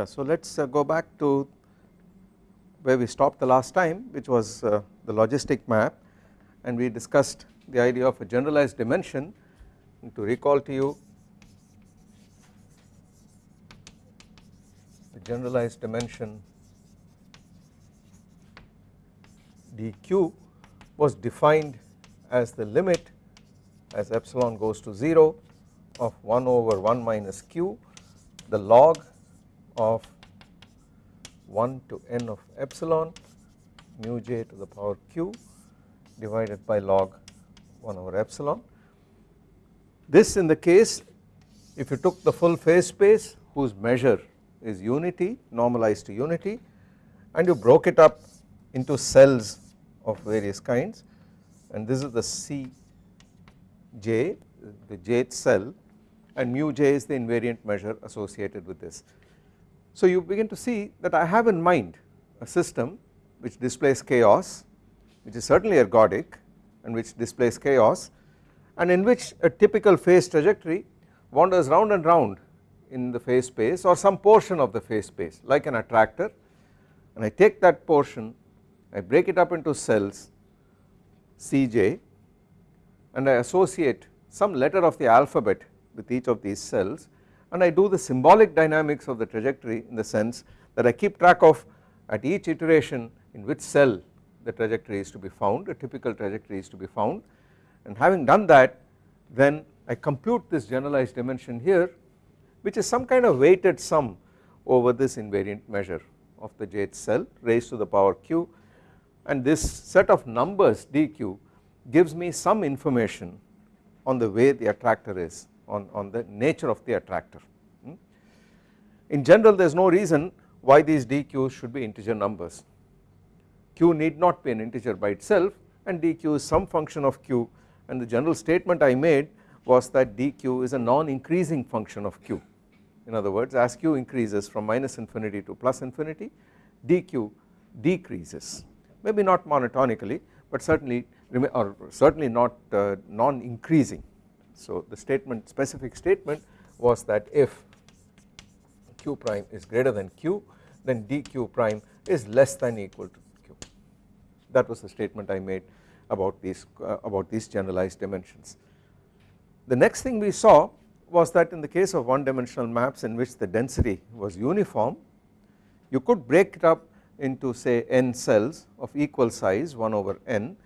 Yeah, so let us uh, go back to where we stopped the last time which was uh, the logistic map and we discussed the idea of a generalized dimension. And to recall to you the generalized dimension dq was defined as the limit as epsilon goes to 0 of 1 over 1 minus q the log of 1 to n of epsilon mu j to the power q divided by log 1 over epsilon. This in the case if you took the full phase space whose measure is unity normalized to unity and you broke it up into cells of various kinds and this is the C j the jth cell and mu j is the invariant measure associated with this. So you begin to see that I have in mind a system which displays chaos which is certainly ergodic and which displays chaos and in which a typical phase trajectory wanders round and round in the phase space or some portion of the phase space like an attractor. And I take that portion I break it up into cells Cj and I associate some letter of the alphabet with each of these cells and I do the symbolic dynamics of the trajectory in the sense that I keep track of at each iteration in which cell the trajectory is to be found a typical trajectory is to be found. And having done that then I compute this generalized dimension here which is some kind of weighted sum over this invariant measure of the jth cell raised to the power q. And this set of numbers dq gives me some information on the way the attractor is on, on the nature of the attractor. Hmm. In general there is no reason why these dq's should be integer numbers. Q need not be an integer by itself and dq is some function of q. And the general statement I made was that dq is a non increasing function of q. In other words as q increases from minus infinity to plus infinity dq decreases. Maybe not monotonically but certainly or certainly not uh, non increasing so the statement specific statement was that if q prime is greater than q then dq prime is less than equal to q that was the statement I made about these uh, about these generalized dimensions. The next thing we saw was that in the case of one dimensional maps in which the density was uniform you could break it up into say n cells of equal size 1 over n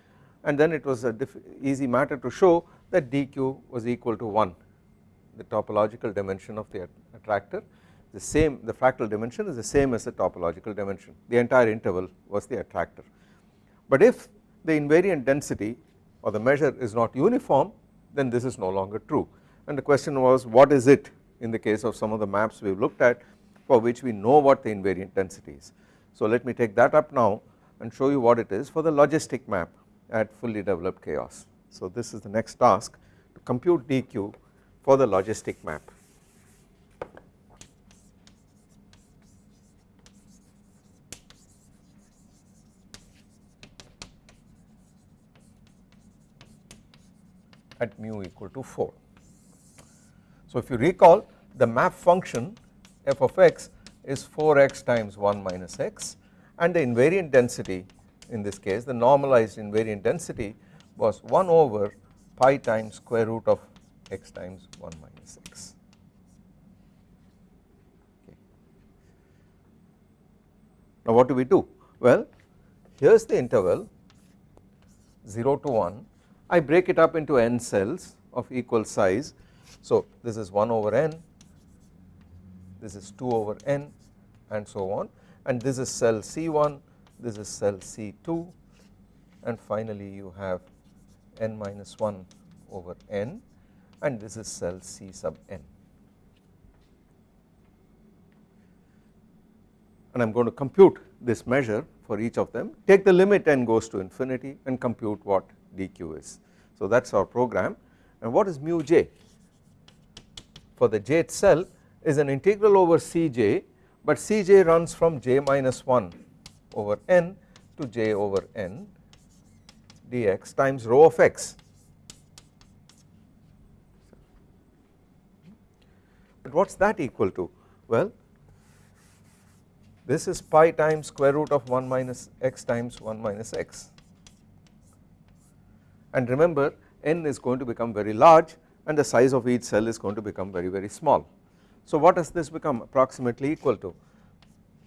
and then it was a easy matter to show that dq was equal to 1 the topological dimension of the attractor the same the fractal dimension is the same as the topological dimension the entire interval was the attractor but if the invariant density or the measure is not uniform then this is no longer true and the question was what is it in the case of some of the maps we have looked at for which we know what the invariant density is. So let me take that up now and show you what it is for the logistic map at fully developed chaos. So this is the next task to compute dq for the logistic map. at mu equal to 4. So if you recall the map function f of x is 4x times 1 minus x and the invariant density in this case the normalized invariant density was 1 over pi times square root of x times 1 minus x. Okay. Now what do we do? Well here is the interval 0 to 1 I break it up into n cells of equal size so this is 1 over n this is 2 over n and so on and this is cell C1 this is cell C2 and finally you have n minus 1 over n and this is cell C sub n. And I am going to compute this measure for each of them take the limit n goes to infinity and compute what dq is. So that is our program and what is mu j for the jth cell is an integral over Cj but Cj runs from j minus 1 over n to j over n dx times rho of x. But what is that equal to? Well this is pi times square root of 1 minus x times 1 minus x and remember n is going to become very large and the size of each cell is going to become very very small. So what does this become approximately equal to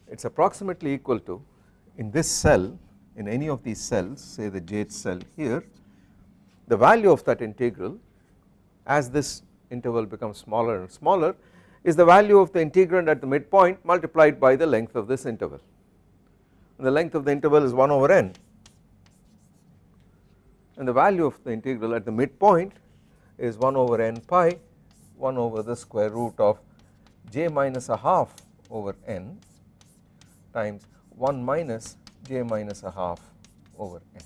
it is approximately equal to in this cell in any of these cells say the jth cell here the value of that integral as this interval becomes smaller and smaller is the value of the integrand at the midpoint multiplied by the length of this interval. And the length of the interval is 1 over n. And the value of the integral at the midpoint is 1 over n pi 1 over the square root of j minus a half over n times 1 minus j minus a half over n.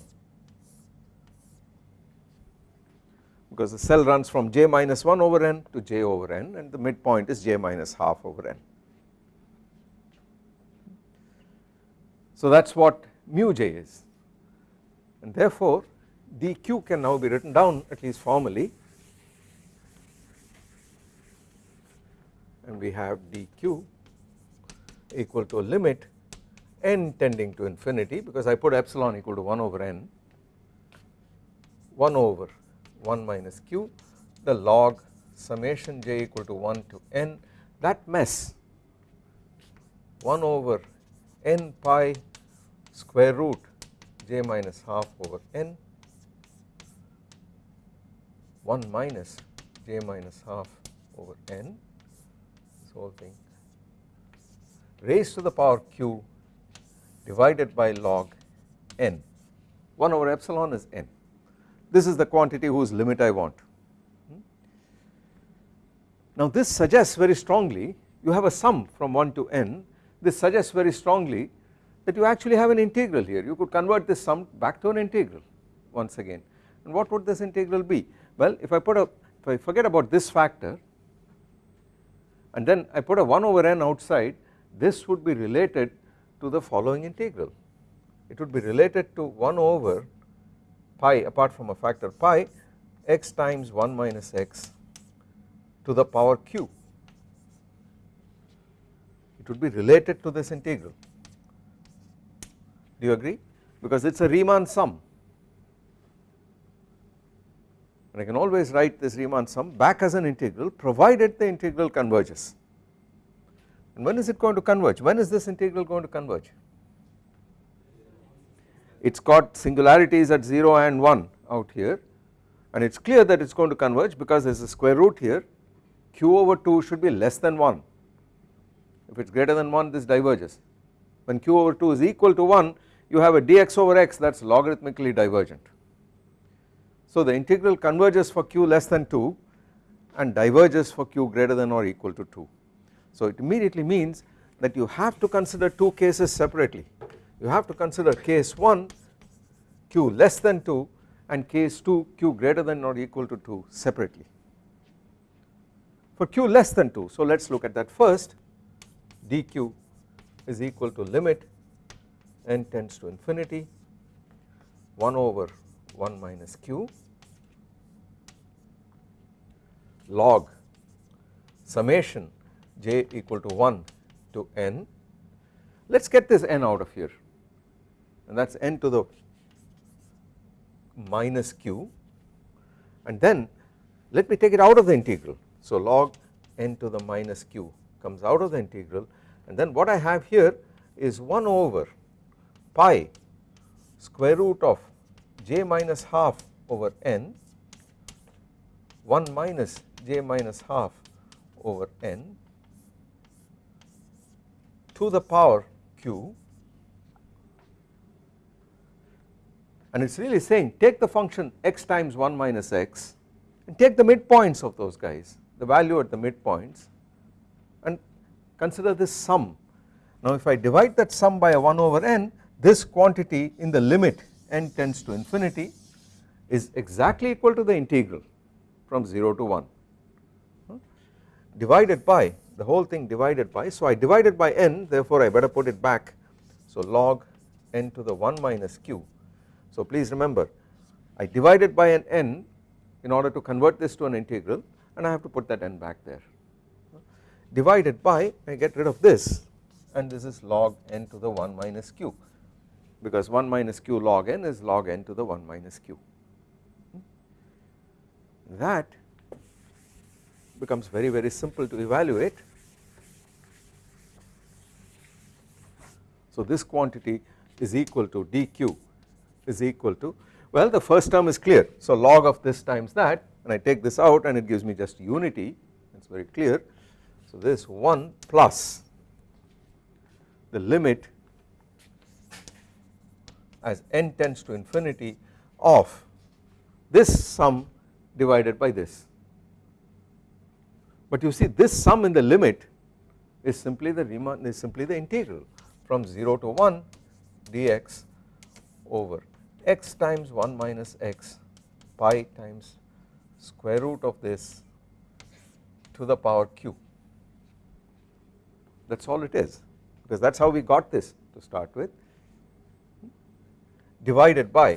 Because the cell runs from j minus 1 over n to j over n and the midpoint is j minus half over n. So that is what mu j is. And therefore dq can now be written down at least formally. And we have dq equal to a limit n tending to infinity because I put epsilon equal to 1 over n 1 over 1 minus q the log summation j equal to 1 to n that mess 1 over n pi square root j minus half over n 1 minus j minus half over n this whole thing raised to the power q divided by log n. 1 over epsilon is n. this is the quantity whose limit I want. Hmm? Now this suggests very strongly you have a sum from 1 to n. this suggests very strongly that you actually have an integral here. you could convert this sum back to an integral once again. and what would this integral be? well if I put a if I forget about this factor and then I put a 1 over n outside this would be related to the following integral. It would be related to 1 over pi apart from a factor pi x times 1 minus x to the power q. It would be related to this integral. Do you agree? Because it is a Riemann sum. And I can always write this Riemann sum back as an integral provided the integral converges and when is it going to converge? When is this integral going to converge? It has got singularities at 0 and 1 out here. And it is clear that it is going to converge because there is a square root here. Q over 2 should be less than 1 if it is greater than 1 this diverges. When q over 2 is equal to 1 you have a dx over x that is logarithmically divergent. So the integral converges for q less than 2 and diverges for q greater than or equal to 2. So it immediately means that you have to consider two cases separately. You have to consider case 1 q less than 2 and case 2 q greater than or equal to 2 separately. For q less than 2 so let us look at that first dq is equal to limit n tends to infinity 1 over 1 minus q log summation j equal to 1 to n. Let us get this n out of here. And that is n to the minus q. And then let me take it out of the integral. So log n to the minus q comes out of the integral. And then what I have here is 1 over pi square root of j minus half over n 1 minus j minus half over n to the power q. And it is really saying take the function x times 1 minus x and take the midpoints of those guys the value at the midpoints and consider this sum. Now if I divide that sum by a 1 over n this quantity in the limit n tends to infinity is exactly equal to the integral from 0 to 1 divided by the whole thing divided by so I divided by n therefore I better put it back so log n to the 1 minus q so please remember I divided by an n in order to convert this to an integral and I have to put that n back there divided by I get rid of this and this is log n to the 1 minus q because 1 minus q log n is log n to the 1 minus q. Hmm? That becomes very very simple to evaluate. So this quantity is equal to dq is equal to well the first term is clear. So log of this times that and I take this out and it gives me just unity it is very clear. So this 1 plus the limit as n tends to infinity of this sum divided by this. But you see this sum in the limit is simply the Riemann is simply the integral from 0 to 1 dx over x times 1 minus x pi times square root of this to the power q that is all it is because that is how we got this to start with divided by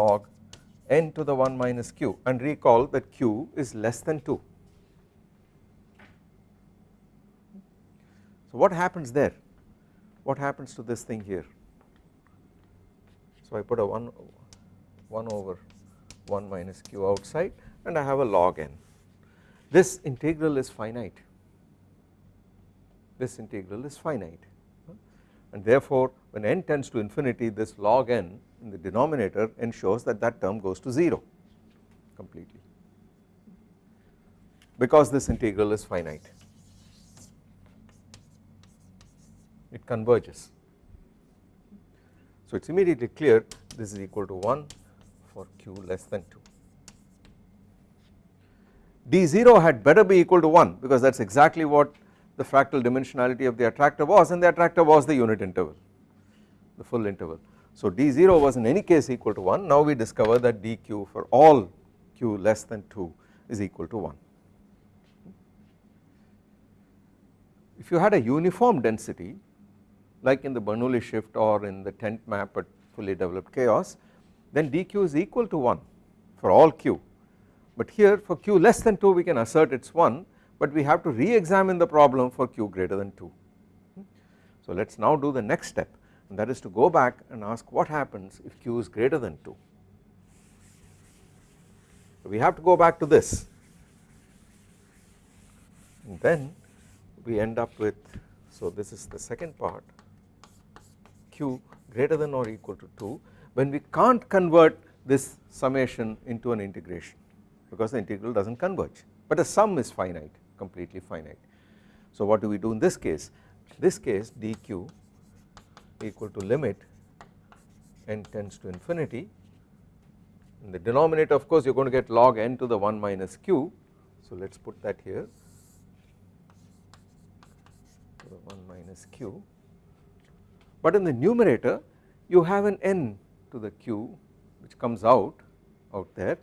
log n to the 1 minus q and recall that q is less than 2. So what happens there? What happens to this thing here? So I put a 1, 1 over 1 minus q outside and I have a log n. This integral is finite, this integral is finite and therefore when n tends to infinity this log n in the denominator ensures that that term goes to 0 completely because this integral is finite it converges. So it is immediately clear this is equal to 1 for q less than 2. d0 had better be equal to 1 because that is exactly what the fractal dimensionality of the attractor was and the attractor was the unit interval the full interval. So d0 was in any case equal to 1 now we discover that dq for all q less than 2 is equal to 1. If you had a uniform density like in the Bernoulli shift or in the tent map at fully developed chaos then dq is equal to 1 for all q but here for q less than 2 we can assert it is 1 but we have to re-examine the problem for q greater than 2. So let us now do the next step and that is to go back and ask what happens if q is greater than 2. We have to go back to this and then we end up with so this is the second part q greater than or equal to 2 when we can't convert this summation into an integration because the integral does not converge but the sum is finite completely finite. So what do we do in this case? This case dq equal to limit n tends to infinity. In the denominator of course you are going to get log n to the 1 minus q. So let us put that here. 1 minus q but in the numerator you have an n to the q which comes out out there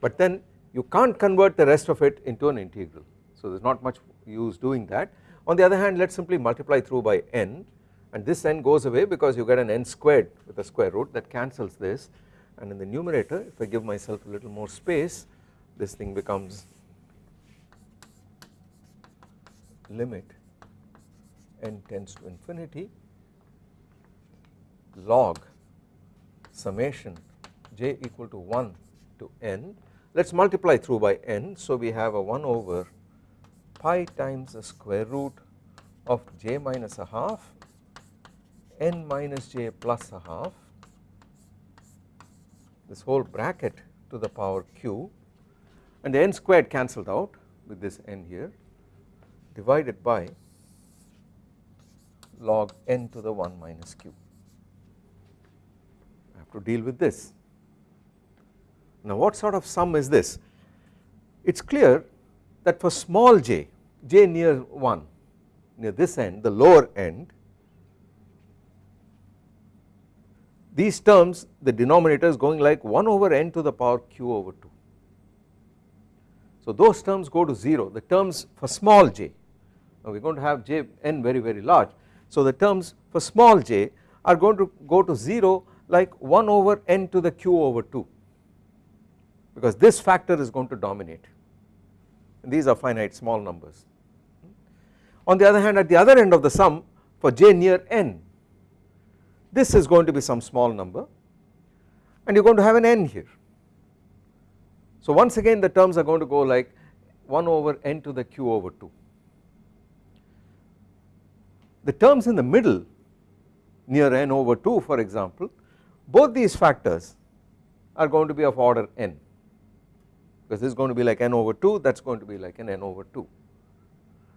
but then you can't convert the rest of it into an integral. So there is not much use doing that. On the other hand let us simply multiply through by n and this n goes away because you get an n squared with a square root that cancels this. And in the numerator if I give myself a little more space this thing becomes limit n tends to infinity log summation j equal to 1 to n. Let us multiply through by n. So we have a 1 over pi times the square root of j minus a half n minus j plus a half. This whole bracket to the power q. And the n squared cancelled out with this n here divided by log n to the 1 minus q. Have to deal with this. Now what sort of sum is this? It is clear that for small j, j near 1 near this end the lower end these terms the denominator is going like 1 over n to the power q over 2. So those terms go to 0 the terms for small j now we are going to have j n very very large so the terms for small j are going to go to 0 like 1 over n to the q over 2 because this factor is going to dominate and these are finite small numbers. On the other hand at the other end of the sum for j near n this is going to be some small number and you are going to have an n here. So once again the terms are going to go like 1 over n to the q over 2. The terms in the middle near n over 2 for example both these factors are going to be of order n because this is going to be like n over 2 that is going to be like an n over 2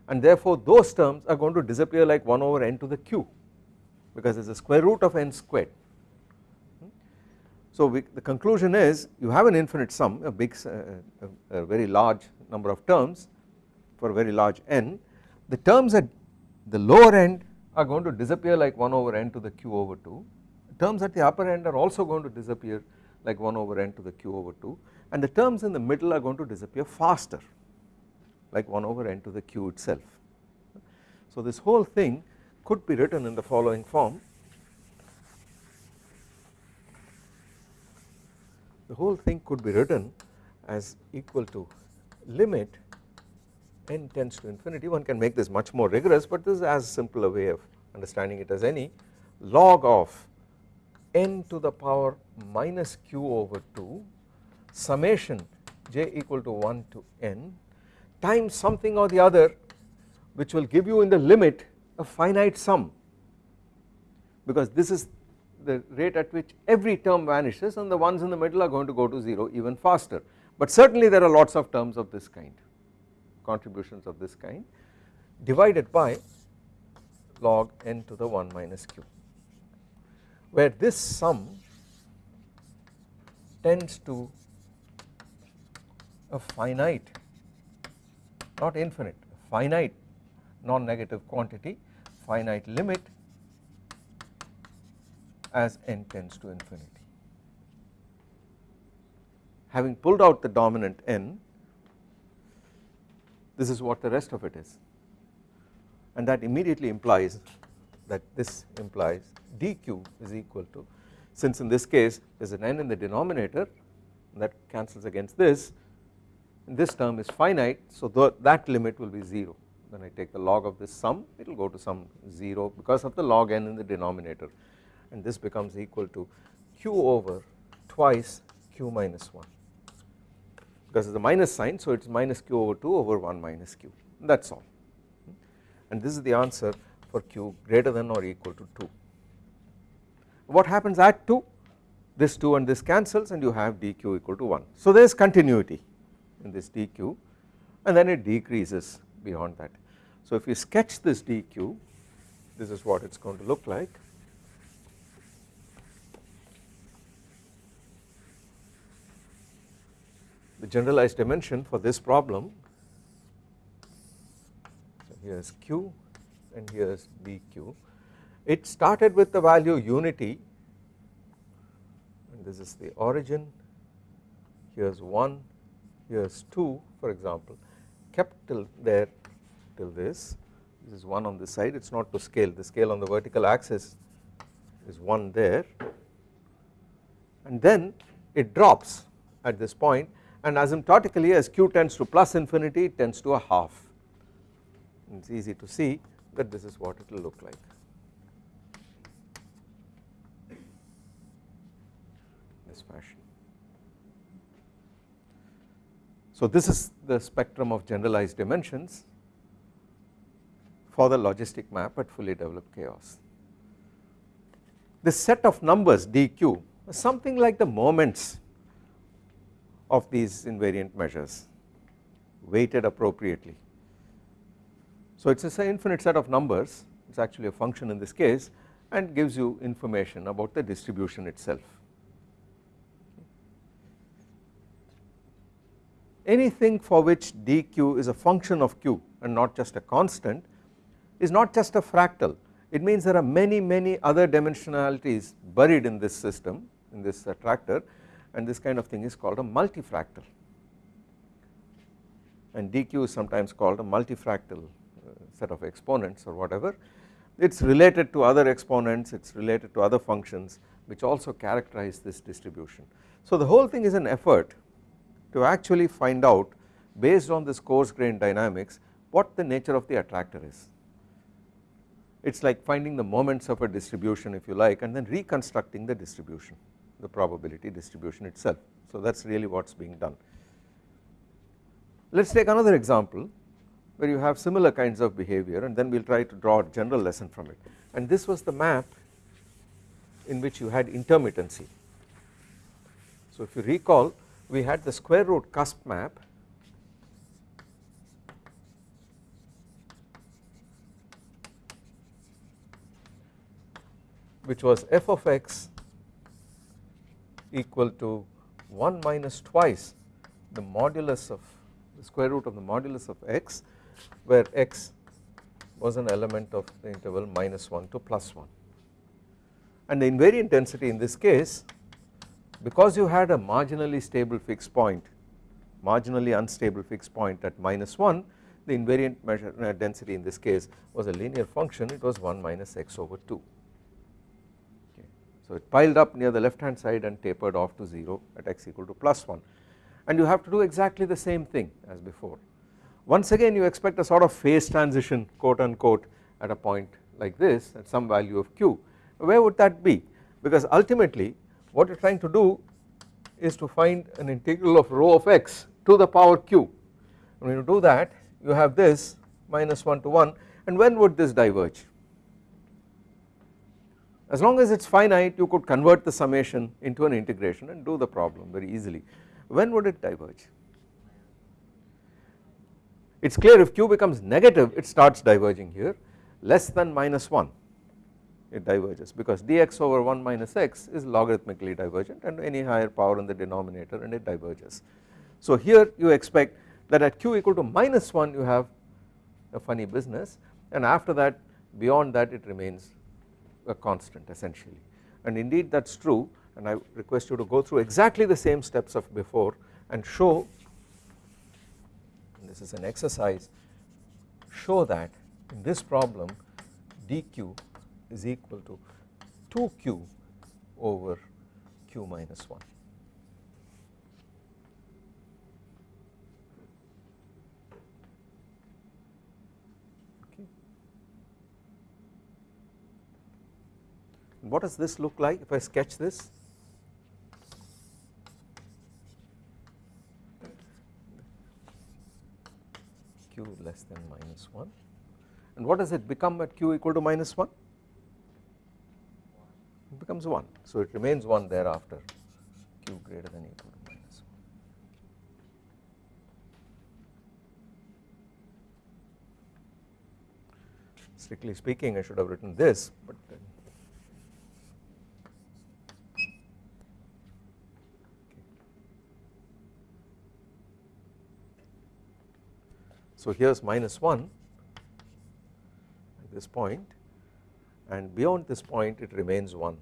and therefore those terms are going to disappear like 1 over n to the q because it is the square root of n squared. So we, the conclusion is you have an infinite sum a big uh, a, a very large number of terms for a very large n. The terms at the lower end are going to disappear like 1 over n to the q over 2 terms at the upper end are also going to disappear like 1 over n to the q over 2 and the terms in the middle are going to disappear faster like 1 over n to the q itself. So this whole thing could be written in the following form. The whole thing could be written as equal to limit n tends to infinity. One can make this much more rigorous but this is as simple a way of understanding it as any log of n to the power minus q over 2 summation j equal to 1 to n times something or the other which will give you in the limit a finite sum. Because this is the rate at which every term vanishes and the ones in the middle are going to go to 0 even faster. But certainly there are lots of terms of this kind contributions of this kind divided by log n to the 1 minus q where this sum tends to a finite not infinite finite non-negative quantity finite limit as n tends to infinity. Having pulled out the dominant n this is what the rest of it is and that immediately implies that this implies dq is equal to since in this case there is an n in the denominator that cancels against this this term is finite so that limit will be 0 when I take the log of this sum it will go to some 0 because of the log n in the denominator and this becomes equal to q over twice q minus 1 because it is a minus sign so it is minus q over 2 over 1 minus q. That is all. And this is the answer for q greater than or equal to 2. What happens at 2 this 2 and this cancels and you have dq equal to 1 so there is continuity in this dq and then it decreases beyond that. So if you sketch this dq this is what it is going to look like the generalized dimension for this problem so here is q and here is dq it started with the value unity and this is the origin. Here is 1 here is 2 for example. Kept till there till this. This is 1 on this side. It is not to scale. The scale on the vertical axis is 1 there. And then it drops at this point and asymptotically as q tends to plus infinity it tends to a half. It is easy to see that this is what it will look like this fashion So this is the spectrum of generalized dimensions for the logistic map at fully developed chaos. This set of numbers dq something like the moments of these invariant measures weighted appropriately. So it is an infinite set of numbers it is actually a function in this case and gives you information about the distribution itself. anything for which dq is a function of q and not just a constant is not just a fractal it means there are many many other dimensionalities buried in this system in this attractor and this kind of thing is called a multifractal and dq is sometimes called a multifractal uh, set of exponents or whatever it is related to other exponents it is related to other functions which also characterize this distribution. So the whole thing is an effort to actually find out based on this coarse grained dynamics what the nature of the attractor is it is like finding the moments of a distribution if you like and then reconstructing the distribution the probability distribution itself. So that is really what is being done. Let us take another example where you have similar kinds of behavior and then we will try to draw a general lesson from it and this was the map in which you had intermittency. So if you recall we had the square root cusp map which was f of x equal to 1 minus twice the modulus of the square root of the modulus of x where x was an element of the interval minus 1 to plus 1 and the invariant density in this case because you had a marginally stable fixed point marginally unstable fixed point at minus 1 the invariant measure uh, density in this case was a linear function it was 1 minus x over 2 okay. So it piled up near the left hand side and tapered off to 0 at x equal to plus 1 and you have to do exactly the same thing as before once again you expect a sort of phase transition quote unquote at a point like this at some value of q. Where would that be? Because ultimately what you are trying to do is to find an integral of rho of x to the power q. When you do that you have this minus 1 to 1 and when would this diverge? As long as it is finite you could convert the summation into an integration and do the problem very easily. When would it diverge it is clear if q becomes negative it starts diverging here less than minus 1 it diverges because dx over 1 minus x is logarithmically divergent and any higher power in the denominator and it diverges. So here you expect that at q equal to minus 1 you have a funny business and after that beyond that it remains a constant essentially and indeed that is true and I request you to go through exactly the same steps of before and show this is an exercise show that in this problem dq is equal to 2q over q minus 1. Okay. What does this look like if I sketch this? Q less than minus 1 and what does it become at q equal to minus 1? It becomes 1 so it remains 1 thereafter q greater than equal to minus 1. Strictly speaking I should have written this but then So here is minus 1 at this point and beyond this point it remains 1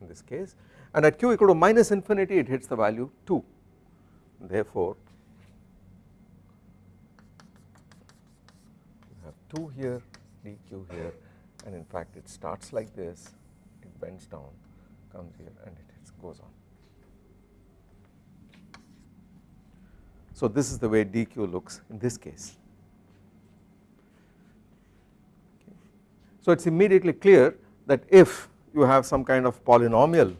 in this case and at q equal to minus infinity it hits the value 2 therefore you have 2 here dq here and in fact it starts like this it bends down comes here and it goes on. So this is the way dq looks in this case. So it is immediately clear that if you have some kind of polynomial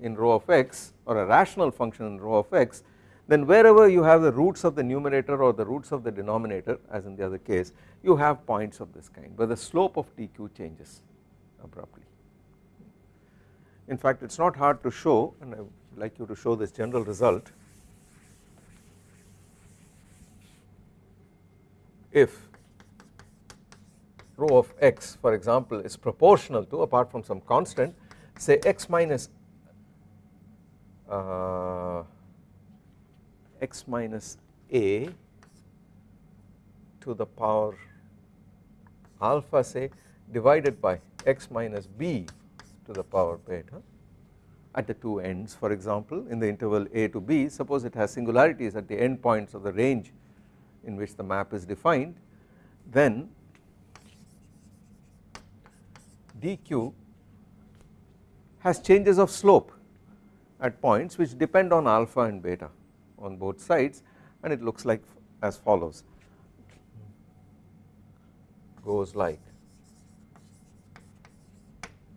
in rho of x or a rational function in rho of x then wherever you have the roots of the numerator or the roots of the denominator as in the other case you have points of this kind where the slope of dq changes abruptly. In fact it is not hard to show and I would like you to show this general result if rho of x for example is proportional to apart from some constant say x minus uh, x minus a to the power alpha say divided by x minus b to the power beta at the two ends for example in the interval a to b suppose it has singularities at the end points of the range in which the map is defined then dq has changes of slope at points which depend on alpha and beta on both sides and it looks like as follows goes like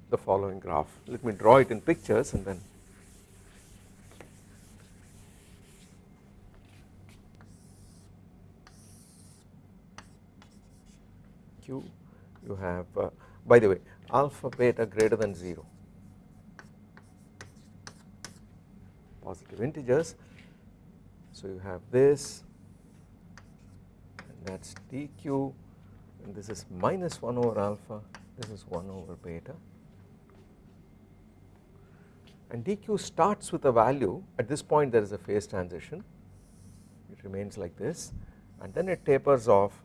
the following graph. Let me draw it in pictures and then Q you have uh, by the way alpha beta greater than 0 positive integers. So you have this and that is dq and this is minus 1 over alpha this is 1 over beta. And dq starts with a value. At this point there is a phase transition. It remains like this and then it tapers off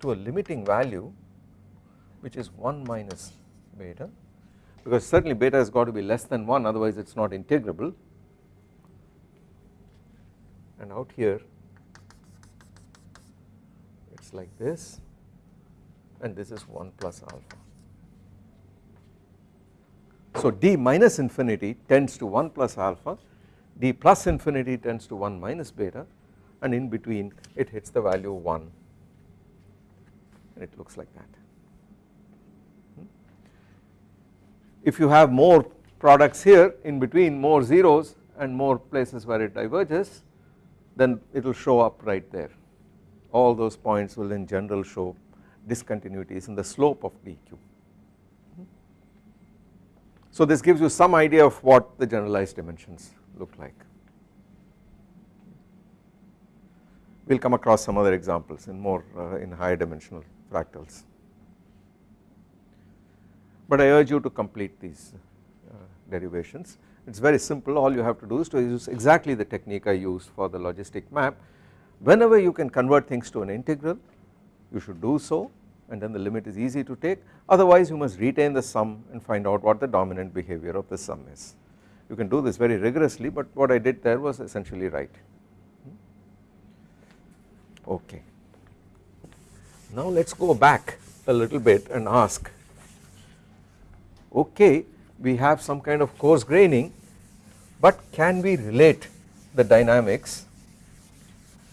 to a limiting value which is 1 minus beta because certainly beta has got to be less than 1 otherwise it is not integrable and out here it is like this and this is 1 plus alpha. So d minus infinity tends to 1 plus alpha, d plus infinity tends to 1 minus beta and in between it hits the value of 1 and it looks like that. If you have more products here in between more zeros and more places where it diverges then it will show up right there all those points will in general show discontinuities in the slope of dq. So this gives you some idea of what the generalized dimensions look like. We will come across some other examples in more uh, in higher dimensional fractals. But I urge you to complete these uh, derivations it is very simple all you have to do is to use exactly the technique I used for the logistic map whenever you can convert things to an integral you should do so and then the limit is easy to take otherwise you must retain the sum and find out what the dominant behavior of the sum is. You can do this very rigorously but what I did there was essentially right okay. Now let us go back a little bit and ask okay we have some kind of coarse graining but can we relate the dynamics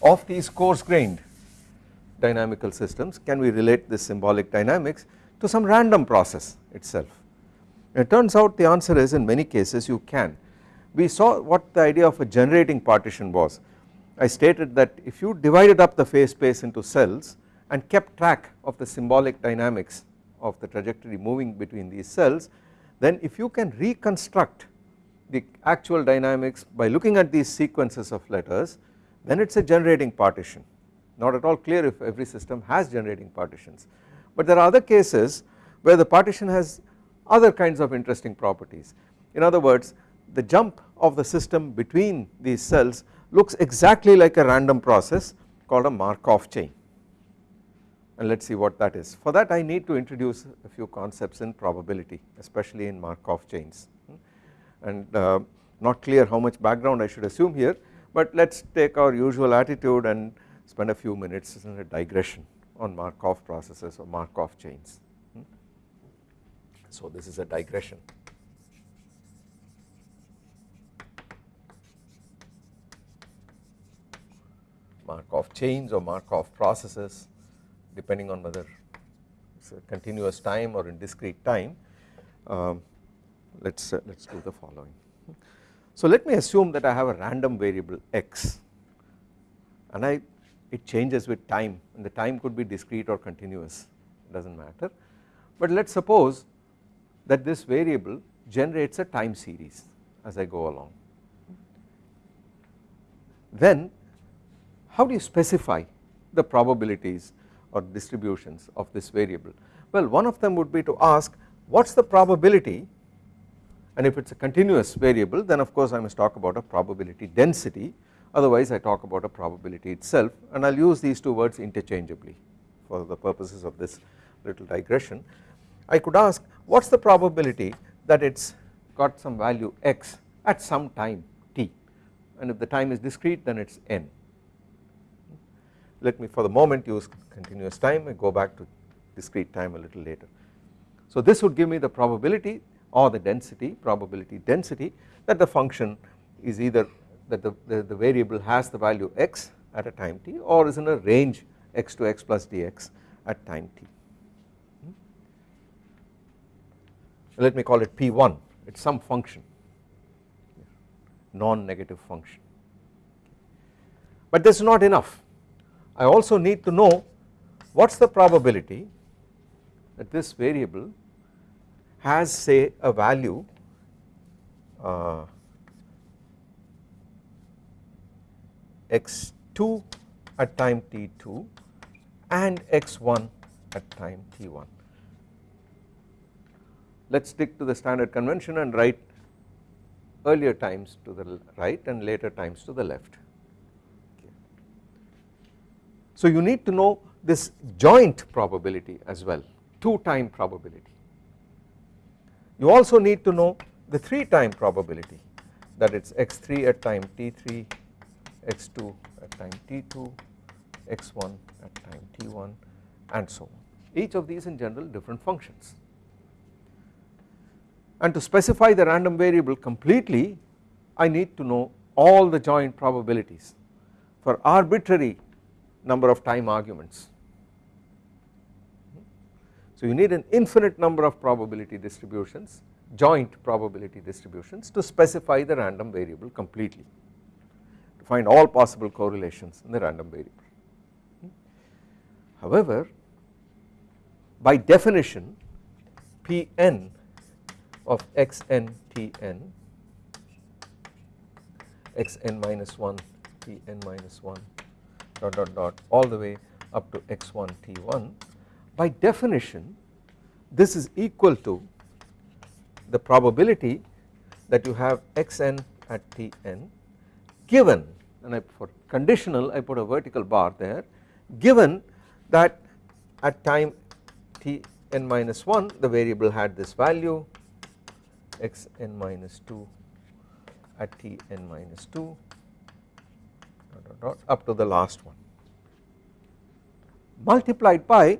of these coarse grained dynamical systems? Can we relate this symbolic dynamics to some random process itself? It turns out the answer is in many cases you can. We saw what the idea of a generating partition was. I stated that if you divided up the phase space into cells and kept track of the symbolic dynamics of the trajectory moving between these cells then if you can reconstruct the actual dynamics by looking at these sequences of letters then it is a generating partition. Not at all clear if every system has generating partitions. But there are other cases where the partition has other kinds of interesting properties. In other words the jump of the system between these cells looks exactly like a random process called a Markov chain and let us see what that is. For that I need to introduce a few concepts in probability especially in Markov chains and uh, not clear how much background I should assume here but let us take our usual attitude and spend a few minutes in a digression on Markov processes or Markov chains. So this is a digression. Markov chains or Markov processes depending on whether it is a continuous time or in discrete time um, let us uh, let us do the following. So let me assume that I have a random variable x and I it changes with time and the time could be discrete or continuous it does not matter but let us suppose that this variable generates a time series as I go along then how do you specify the probabilities or distributions of this variable well one of them would be to ask what is the probability and if it is a continuous variable then of course I must talk about a probability density otherwise I talk about a probability itself and I will use these two words interchangeably for the purposes of this little digression. I could ask what is the probability that it has got some value x at some time t and if the time is discrete then it is n. Let me for the moment use continuous time and go back to discrete time a little later. So this would give me the probability or the density probability density that the function is either that the, the, the, variable has the value x at a time t or is in a range x to x plus dx at time t. Hmm? let me call it P1 it is some function. Non-negative function. But this is not enough I also need to know what is the probability that this variable has say a value uh, x2 at time t2 and x1 at time t1. Let us stick to the standard convention and write earlier times to the right and later times to the left. So you need to know this joint probability as well 2 time probability. You also need to know the 3 time probability that it is x3 at time t3, x2 at time t2, x1 at time t1 and so on each of these in general different functions and to specify the random variable completely I need to know all the joint probabilities for arbitrary number of time arguments. So you need an infinite number of probability distributions joint probability distributions to specify the random variable completely to find all possible correlations in the random variable. However, by definition Pn of xn Tn xn minus 1 Tn minus 1 dot dot dot all the way up to x1 T1 by definition this is equal to the probability that you have xn at Tn given and I for conditional I put a vertical bar there given that at time Tn minus 1 the variable had this value xn minus 2 at Tn minus 2 dot, dot, up to the last one. Multiplied by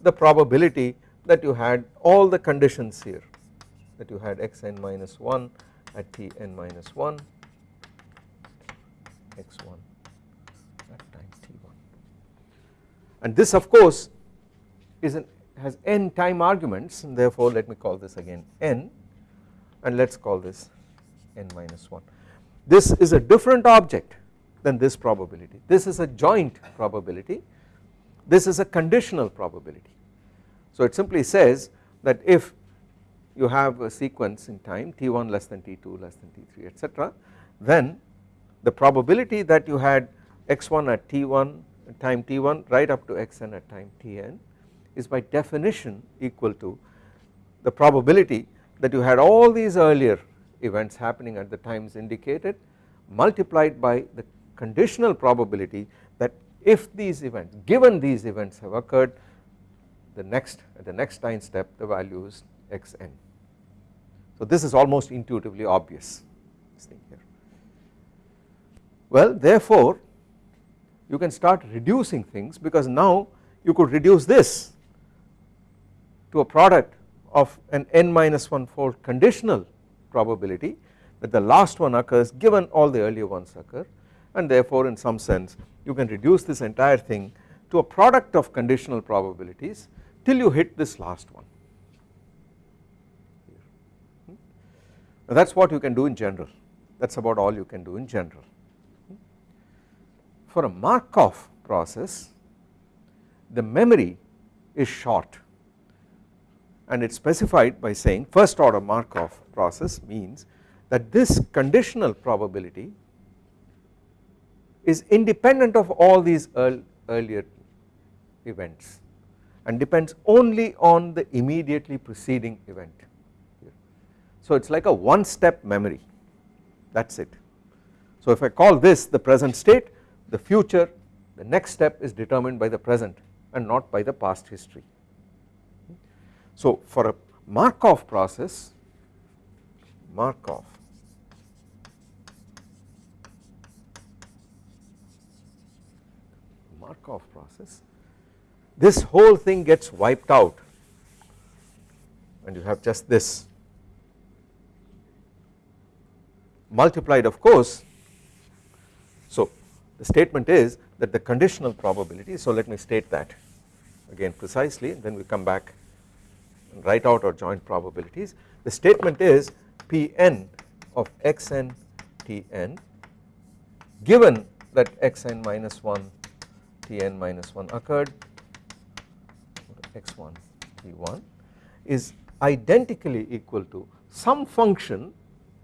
the probability that you had all the conditions here that you had xn minus 1 at Tn minus 1 x1 at time t1 and this of course is an has n time arguments and therefore let me call this again n and let us call this n minus 1. This is a different object than this probability this is a joint probability this is a conditional probability. So it simply says that if you have a sequence in time t1 less than t2 less than t3 etc then the probability that you had x1 at t1 at time t1 right up to xn at time tn is by definition equal to the probability that you had all these earlier events happening at the times indicated multiplied by the conditional probability that if these events given these events have occurred the next at the next time step the value is xn. So this is almost intuitively obvious thing here. Well therefore you can start reducing things because now you could reduce this to a product of an n minus 1 fold conditional probability that the last one occurs given all the earlier ones occur and therefore in some sense you can reduce this entire thing to a product of conditional probabilities till you hit this last one. That is what you can do in general that is about all you can do in general. For a Markov process the memory is short and it is specified by saying first order Markov process means that this conditional probability is independent of all these earlier events and depends only on the immediately preceding event. So it is like a one step memory that is it. So if I call this the present state the future the next step is determined by the present and not by the past history. So for a Markov process Markov Markov process this whole thing gets wiped out. And you have just this. Multiplied of course. So the statement is that the conditional probability so let me state that again precisely then we come back and write out our joint probabilities. The statement is Pn of xn Tn given that xn minus 1 Tn minus 1 occurred x1 T1 is identically equal to some function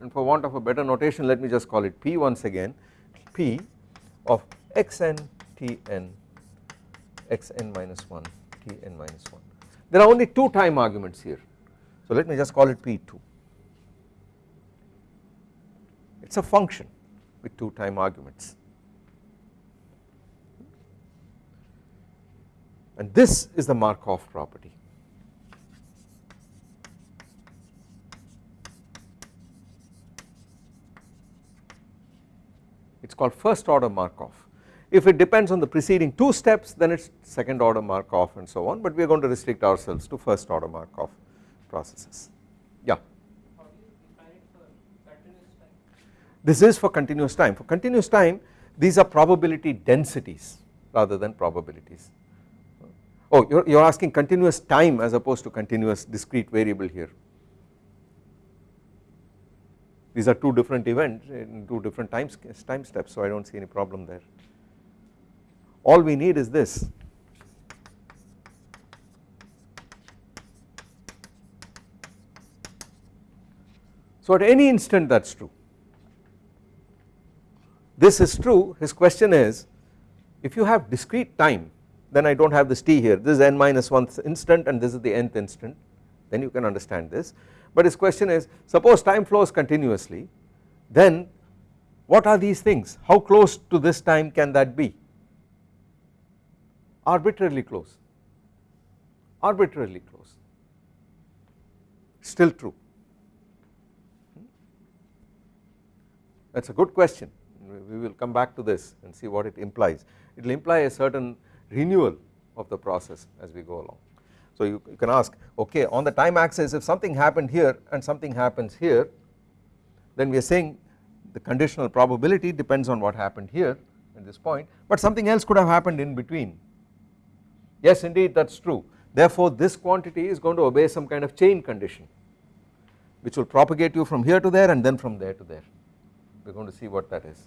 and for want of a better notation let me just call it P once again P of xn Tn xn minus 1 Tn minus 1 there are only two time arguments here. So let me just call it P2 it is a function with two time arguments and this is the Markov property it is called first order Markov. If it depends on the preceding two steps then it is second order Markov and so on but we are going to restrict ourselves to first order Markov processes. Yeah. This is for continuous time. For continuous time these are probability densities rather than probabilities. Oh you are, you are asking continuous time as opposed to continuous discrete variable here. These are two different events in two different time, time steps so I do not see any problem there. All we need is this So at any instant that is true. This is true his question is if you have discrete time then I do not have this t here. This is n minus 1 instant and this is the nth instant. Then you can understand this. But his question is suppose time flows continuously then what are these things? How close to this time can that be? Arbitrarily close. Arbitrarily close. Still true. That is a good question. We will come back to this and see what it implies. It will imply a certain renewal of the process as we go along. So you, you can ask okay on the time axis if something happened here and something happens here then we are saying the conditional probability depends on what happened here at this point but something else could have happened in between. Yes indeed that is true. Therefore this quantity is going to obey some kind of chain condition which will propagate you from here to there and then from there to there. We are going to see what that is.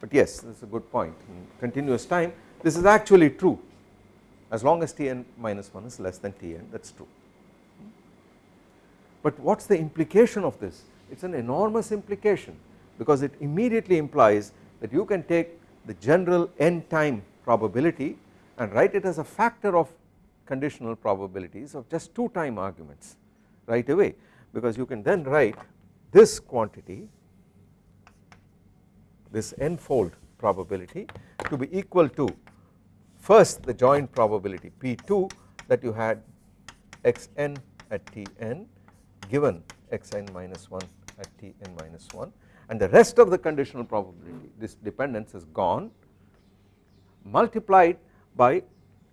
But yes this is a good point. In continuous time this is actually true as long as Tn minus 1 is less than Tn that is true. But what is the implication of this? It is an enormous implication because it immediately implies that you can take the general n time probability and write it as a factor of conditional probabilities of just two time arguments right away because you can then write this quantity this n fold probability to be equal to first the joint probability P2 that you had xn at Tn given xn minus 1 at Tn minus 1 and the rest of the conditional probability this dependence is gone multiplied by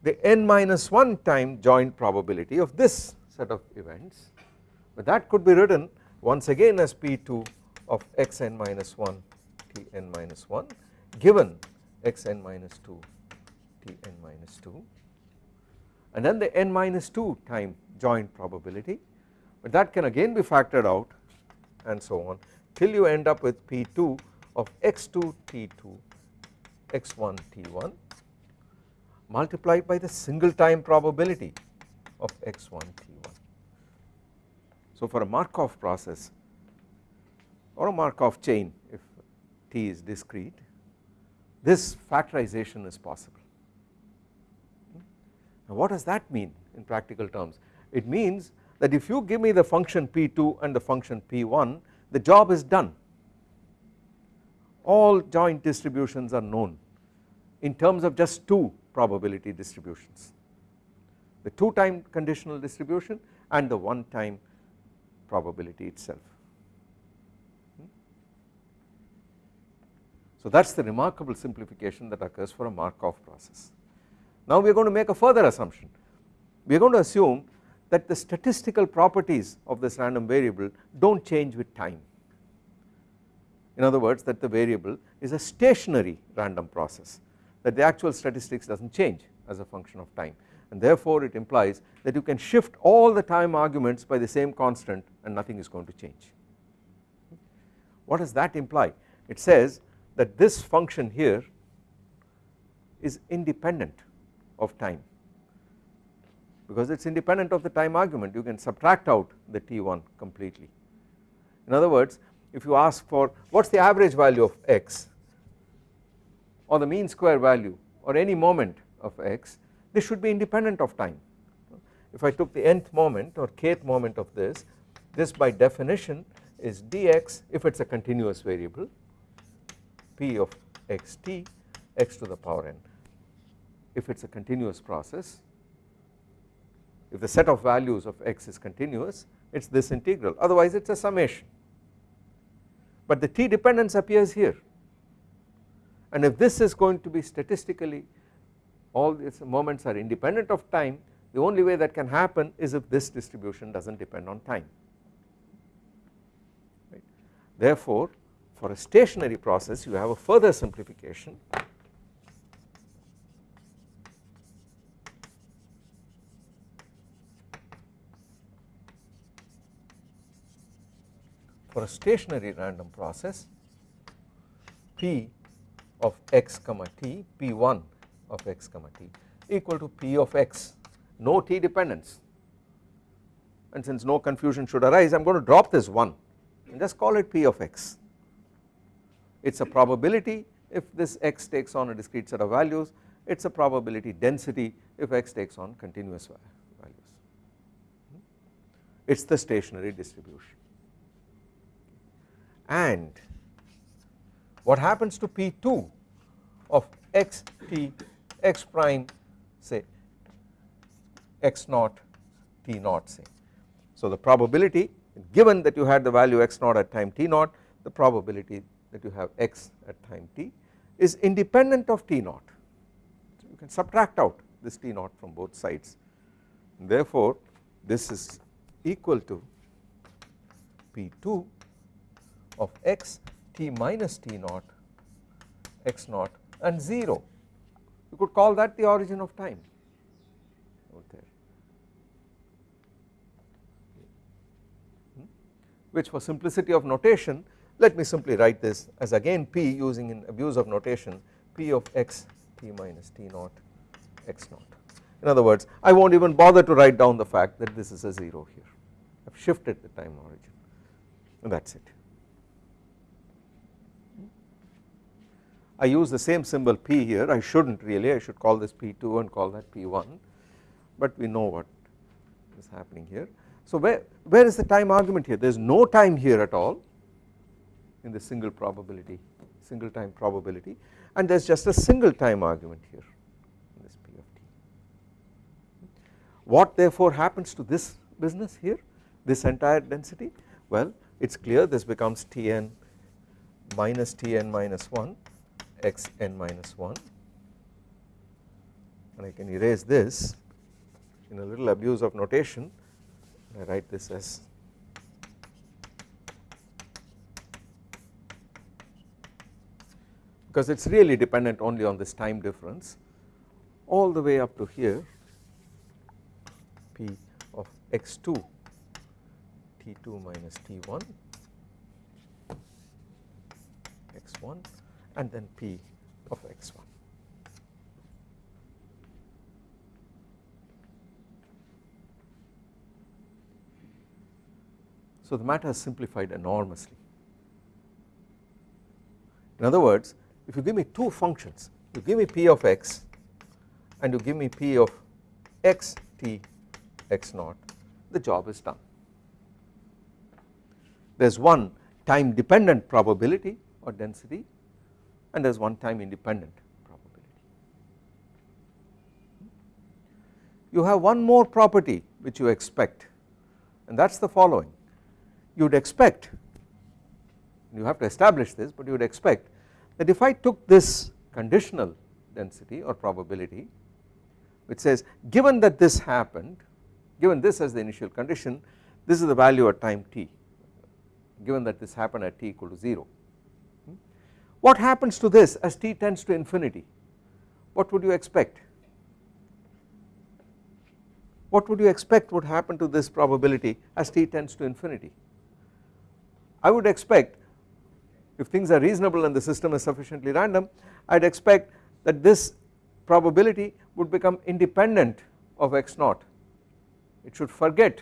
the n minus 1 time joint probability of this set of events. But that could be written once again as P2 of xn minus 1 Tn minus 1 given xn minus 2 Tn minus 2 and then the n minus 2 time joint probability. But that can again be factored out and so on till you end up with P2 of x2 T2 x1 T1 multiplied by the single time probability of x1 T1. So for a Markov process or a Markov chain if T is discrete this factorization is possible now what does that mean in practical terms? It means that if you give me the function P2 and the function P1 the job is done all joint distributions are known in terms of just two probability distributions the two time conditional distribution and the one time probability itself. Hmm? So that is the remarkable simplification that occurs for a Markov process. Now we are going to make a further assumption we are going to assume that the statistical properties of this random variable do not change with time in other words that the variable is a stationary random process that the actual statistics does not change as a function of time and therefore it implies that you can shift all the time arguments by the same constant and nothing is going to change. What does that imply? It says that this function here is independent of time because it is independent of the time argument you can subtract out the t1 completely. In other words if you ask for what is the average value of x or the mean square value or any moment of x this should be independent of time. If I took the nth moment or kth moment of this this by definition is dx if it is a continuous variable p of xt x to the power n if it is a continuous process if the set of values of x is continuous it is this integral. Otherwise it is a summation. But the t dependence appears here. And if this is going to be statistically all these moments are independent of time the only way that can happen is if this distribution does not depend on time. Right. Therefore for a stationary process you have a further simplification for a stationary random process p of x comma t p1 of x comma t equal to p of x. No t dependence. And since no confusion should arise I am going to drop this 1 and just call it p of x. It is a probability if this x takes on a discrete set of values. It is a probability density if x takes on continuous values. Hmm? It is the stationary distribution and what happens to P2 of x t x prime say x naught t naught say. So the probability given that you had the value x naught at time t naught the probability that you have x at time t is independent of t naught so you can subtract out this t naught from both sides therefore this is equal to P2 of x t minus t naught x naught and 0 you could call that the origin of time. There. Hmm? which for simplicity of notation let me simply write this as again p using an abuse of notation p of x t minus t naught x naught. In other words I will not even bother to write down the fact that this is a 0 here. I have shifted the time origin. And that is it. I use the same symbol P here. I should not really. I should call this P2 and call that P1 but we know what is happening here. So where, where is the time argument here? There is no time here at all in the single probability single time probability. And there is just a single time argument here in this P of t. What therefore happens to this business here this entire density? Well it is clear this becomes Tn minus Tn minus 1 x n minus 1 and I can erase this in a little abuse of notation. I write this as because it is really dependent only on this time difference all the way up to here p of x2 t2 minus t1 x1 and then P of x1. So the matter has simplified enormously. In other words if you give me two functions you give me P of x and you give me P of x t x naught the job is done. There is one time dependent probability or density and there is one time independent probability. You have one more property which you expect and that is the following. You would expect you have to establish this but you would expect that if I took this conditional density or probability which says given that this happened given this as the initial condition this is the value at time t. Given that this happened at t equal to 0 what happens to this as t tends to infinity? What would you expect? what would you expect would happen to this probability as t tends to infinity I would expect if things are reasonable and the system is sufficiently random I would expect that this probability would become independent of x naught it should forget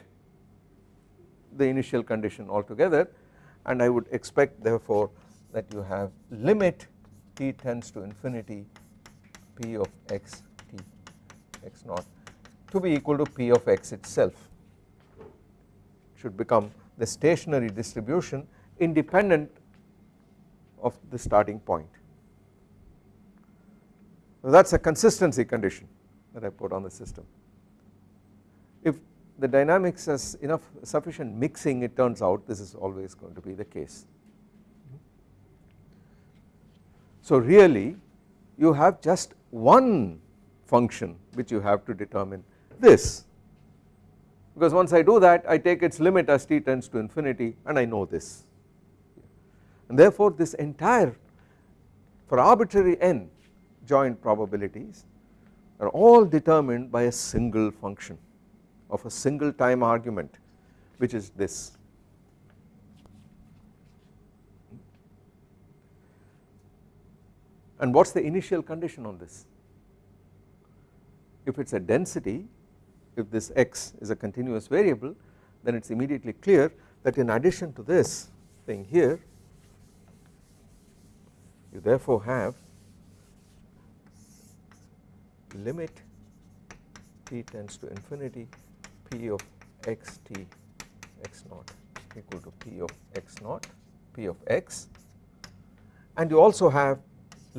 the initial condition altogether and I would expect therefore that you have limit t tends to infinity p of x t x naught to be equal to p of x itself should become the stationary distribution independent of the starting point. So that is a consistency condition that I put on the system. If the dynamics has enough sufficient mixing it turns out this is always going to be the case. So really you have just one function which you have to determine. This. Because once I do that I take its limit as t tends to infinity and I know this. And therefore this entire for arbitrary n joint probabilities are all determined by a single function of a single time argument which is this and what is the initial condition on this? If it is a density if this x is a continuous variable then it is immediately clear that in addition to this thing here you therefore have limit t tends to infinity p of x t x naught equal to p of x naught p of x. And you also have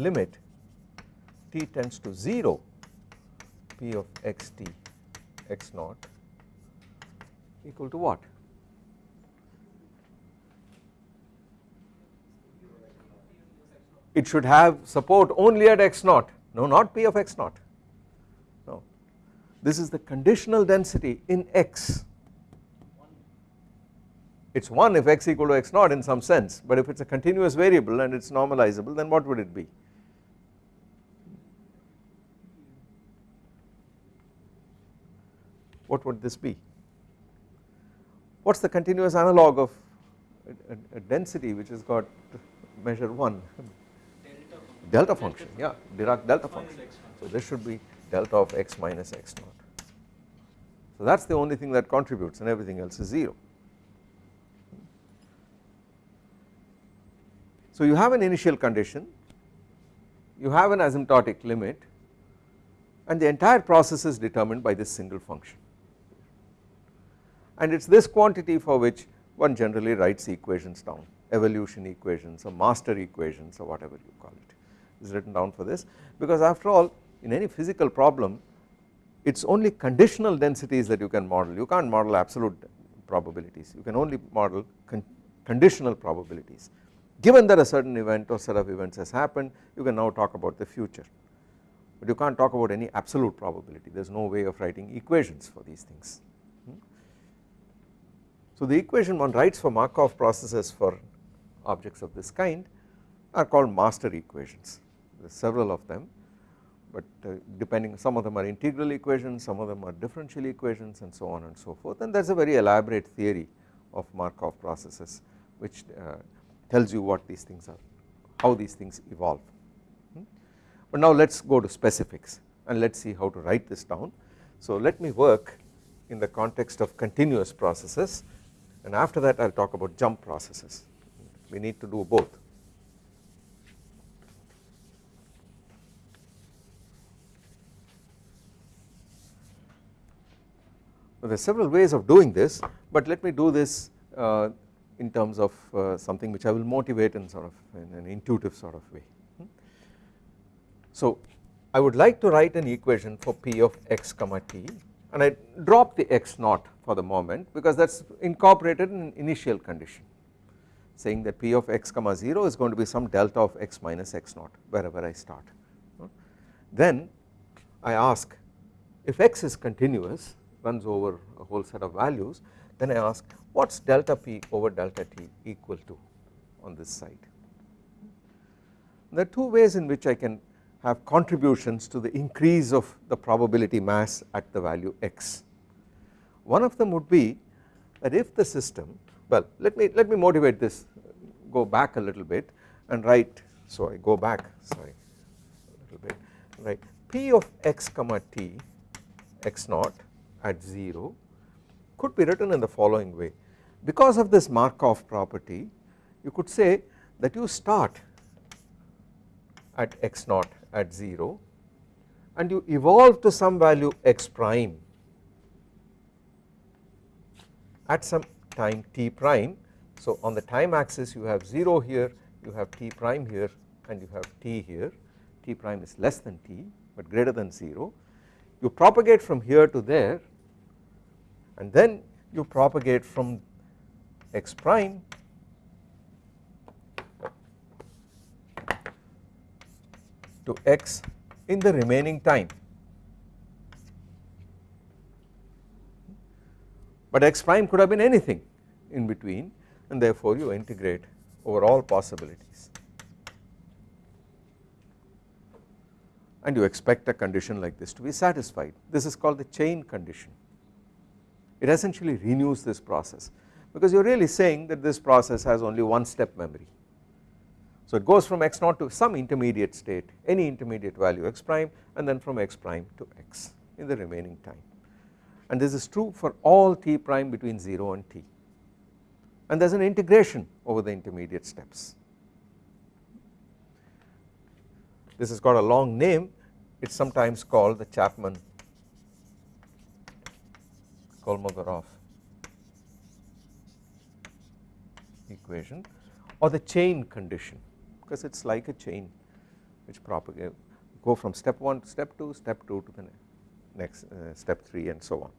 limit t tends to 0 p of x t x naught equal to what? It should have support only at x naught. No not p of x naught. No. This is the conditional density in x. It is 1 if x equal to x naught in some sense but if it is a continuous variable and it is normalizable then what would it be what would this be? What is the continuous analog of a, a, a density which has got measure 1 delta function yeah Dirac delta function. So this should be delta of x minus x naught. So that is the only thing that contributes and everything else is 0 so you have an initial condition you have an asymptotic limit and the entire process is determined by this single function and it is this quantity for which one generally writes equations down. Evolution equations or master equations or whatever you call it is written down for this. Because after all in any physical problem it is only conditional densities that you can model. You can't model absolute probabilities. You can only model con conditional probabilities. Given that a certain event or set of events has happened you can now talk about the future. But you can't talk about any absolute probability. There is no way of writing equations for these things. So the equation one writes for Markov processes for objects of this kind are called master equations. There are several of them but uh, depending some of them are integral equations some of them are differential equations and so on and so forth. And there is a very elaborate theory of Markov processes which uh, tells you what these things are how these things evolve. Hmm. but now let us go to specifics and let us see how to write this down. So let me work in the context of continuous processes and after that I will talk about jump processes. We need to do both. There are several ways of doing this but let me do this uh, in terms of uh, something which I will motivate in sort of in an intuitive sort of way. So I would like to write an equation for p of x comma t and I drop the x naught for the moment because that is incorporated in initial condition saying that p of x comma 0 is going to be some delta of x minus x naught wherever I start. Then I ask if x is continuous runs over a whole set of values then I ask what is delta p over delta t equal to on this side. There are two ways in which I can have contributions to the increase of the probability mass at the value x. One of them would be that if the system well let me let me motivate this go back a little bit and write so I go back sorry a little bit right p of x comma t x naught at 0 could be written in the following way. Because of this Markov property you could say that you start at x naught at 0 and you evolve to some value x prime at some time t prime. So on the time axis you have 0 here, you have t prime here and you have t here, t prime is less than t but greater than 0. You propagate from here to there and then you propagate from x prime to x in the remaining time. But x prime could have been anything in between and therefore you integrate over all possibilities. And you expect a condition like this to be satisfied. This is called the chain condition. It essentially renews this process because you are really saying that this process has only one step memory so it goes from x naught to some intermediate state any intermediate value x prime and then from x prime to x in the remaining time. And this is true for all t prime between 0 and t. And there is an integration over the intermediate steps. This has got a long name. It is sometimes called the Chapman Kolmogorov equation or the chain condition because it is like a chain which propagate go from step 1 to step 2 step 2 to the next uh, step 3 and so on.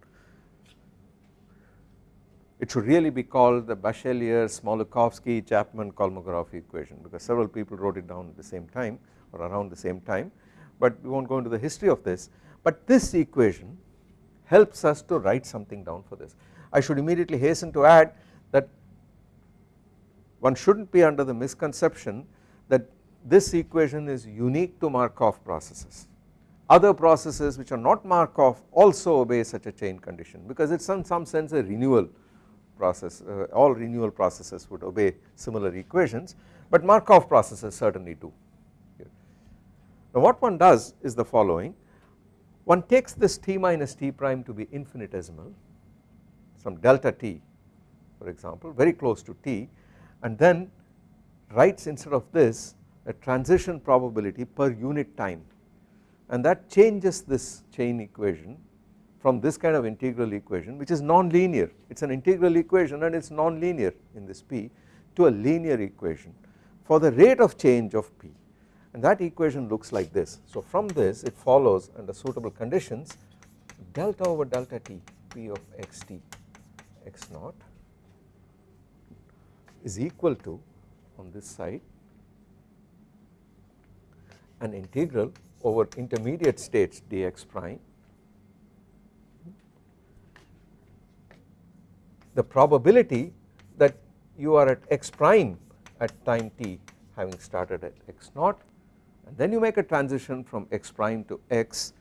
It should really be called the Bachelier Smoluchowski Chapman Kolmogorov equation because several people wrote it down at the same time or around the same time but we will not go into the history of this but this equation helps us to write something down for this. I should immediately hasten to add that one should not be under the misconception that this equation is unique to Markov processes other processes which are not Markov also obey such a chain condition because it is in some sense a renewal process uh, all renewal processes would obey similar equations but Markov processes certainly do. Now what one does is the following one takes this t minus t prime to be infinitesimal some delta t for example very close to t and then writes instead of this a transition probability per unit time. And that changes this chain equation from this kind of integral equation which is non-linear. It is an integral equation and it is non-linear in this p to a linear equation for the rate of change of p. And that equation looks like this. So from this it follows under suitable conditions delta over delta t p of xt x naught is equal to on this side an integral over intermediate states dx prime. The probability that you are at x prime at time t having started at x naught and then you make a transition from x prime to x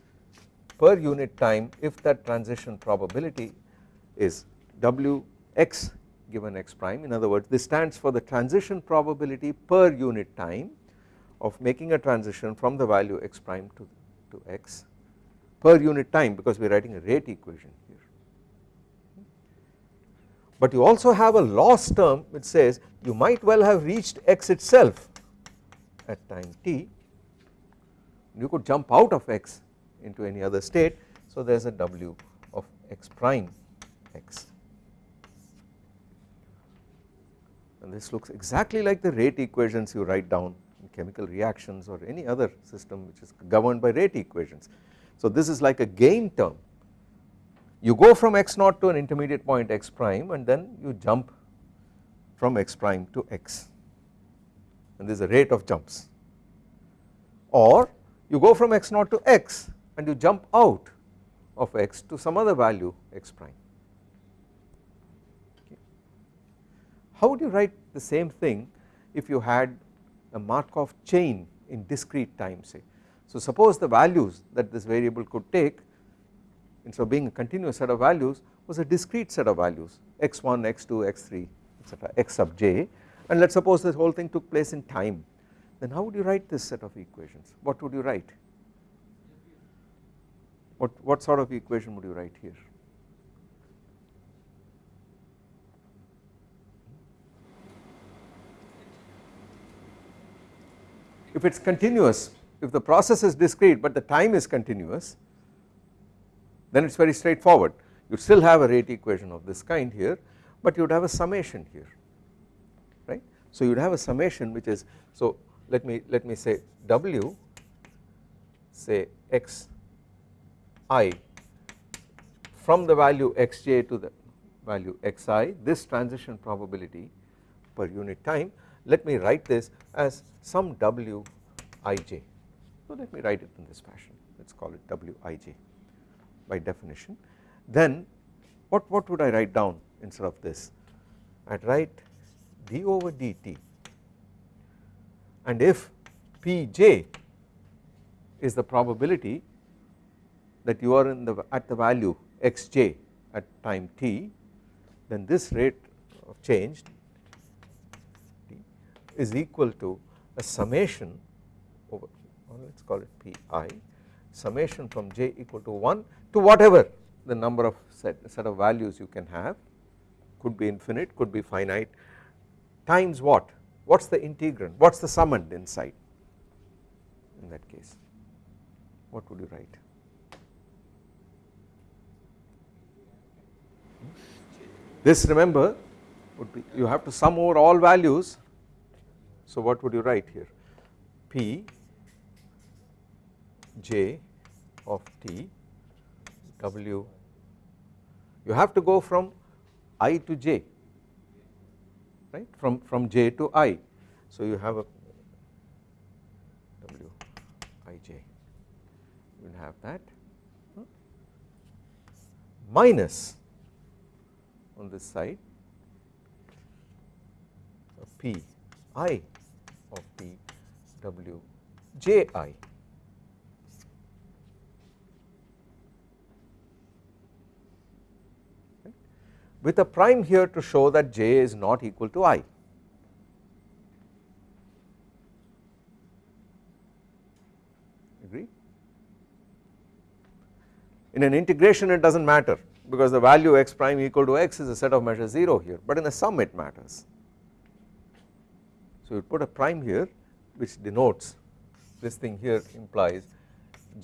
per unit time if that transition probability is w x given x prime. In other words this stands for the transition probability per unit time of making a transition from the value x prime to, to x per unit time because we are writing a rate equation here. but you also have a loss term which says you might well have reached x itself at time t. You could jump out of x into any other state. So there is a w of x prime x and this looks exactly like the rate equations you write down in chemical reactions or any other system which is governed by rate equations. So this is like a gain term you go from x naught to an intermediate point x prime and then you jump from x prime to x and there is a rate of jumps or you go from x naught to x and you jump out of x to some other value x prime. How would you write the same thing if you had a Markov chain in discrete time say. So suppose the values that this variable could take instead of being a continuous set of values was a discrete set of values x1, x2, x3 etc x sub j. And let us suppose this whole thing took place in time. Then how would you write this set of equations? What would you write? What, what sort of equation would you write here if it is continuous if the process is discrete but the time is continuous then it is very straightforward you still have a rate equation of this kind here but you would have a summation here right. So you would have a summation which is so let me let me say W say x i from the value xj to the value xi this transition probability per unit time let me write this as some w ij so let me write it in this fashion. Let us call it w ij by definition. Then what, what would I write down instead of this? I would write d over dt and if pj is the probability that you are in the at the value xj at time t then this rate of change is equal to a summation over uh, well, let us call it pi summation from j equal to 1 to whatever the number of set, set of values you can have. Could be infinite could be finite times what? What is the integrand? What is the summand inside? In that case what would you write? This remember would be you have to sum over all values so what would you write here? P j of t w. You have to go from i to j right? From from j to i. So you have a w i j. You will have that. Minus on this side p i of t w j i with a prime here to show that j is not equal to i. Agree? In an integration it does not matter because the value x prime equal to x is a set of measures 0 here but in a sum it matters. So you put a prime here which denotes this thing here implies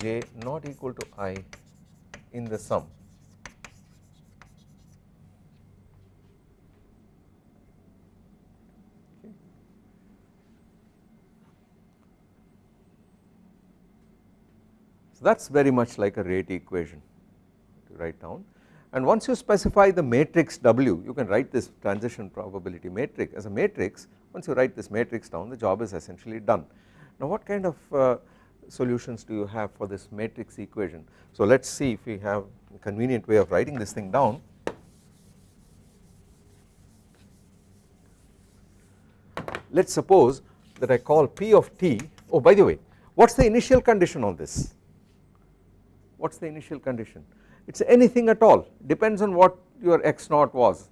j not equal to i in the sum. So that is very much like a rate equation to write down and once you specify the matrix W you can write this transition probability matrix as a matrix. Once you write this matrix down the job is essentially done. Now what kind of uh, solutions do you have for this matrix equation? So let us see if we have a convenient way of writing this thing down. Let us suppose that I call P of t. Oh by the way what is the initial condition on this? What is the initial condition it is anything at all. Depends on what your x naught was.